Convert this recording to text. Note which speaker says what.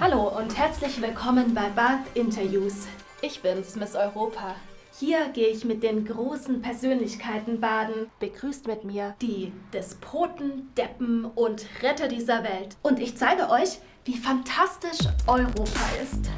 Speaker 1: Hallo und herzlich willkommen bei Bath Interviews. Ich bin's, Miss Europa. Hier gehe ich mit den großen Persönlichkeiten baden. Begrüßt mit mir die Despoten, Deppen und Retter dieser Welt. Und ich zeige euch, wie fantastisch Europa ist.